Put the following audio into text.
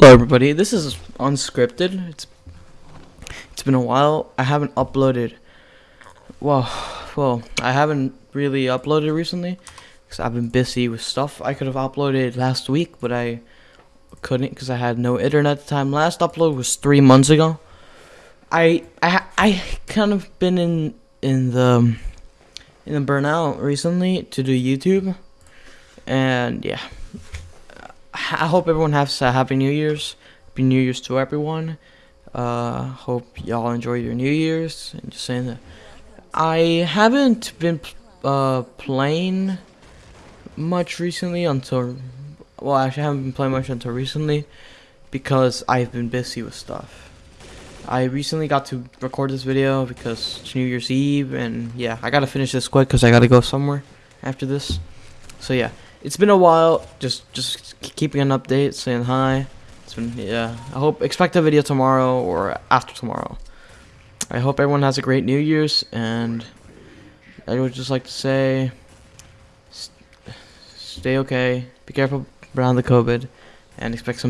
Hello everybody, this is unscripted. It's it's been a while. I haven't uploaded well, well, I haven't really uploaded recently cuz I've been busy with stuff. I could have uploaded last week, but I couldn't cuz I had no internet at the time. Last upload was 3 months ago. I I I kind of been in in the in the burnout recently to do YouTube. And yeah. I hope everyone has a happy New Year's. Happy New Year's to everyone. Uh, hope y'all enjoy your New Year's. And just saying that I haven't been uh, playing much recently until well, actually, I haven't been playing much until recently because I've been busy with stuff. I recently got to record this video because it's New Year's Eve, and yeah, I gotta finish this quick because I gotta go somewhere after this. So yeah it's been a while. Just just keeping an update, saying hi. It's been yeah. I hope expect a video tomorrow or after tomorrow. I hope everyone has a great New Year's, and I would just like to say, st stay okay, be careful around the COVID, and expect some.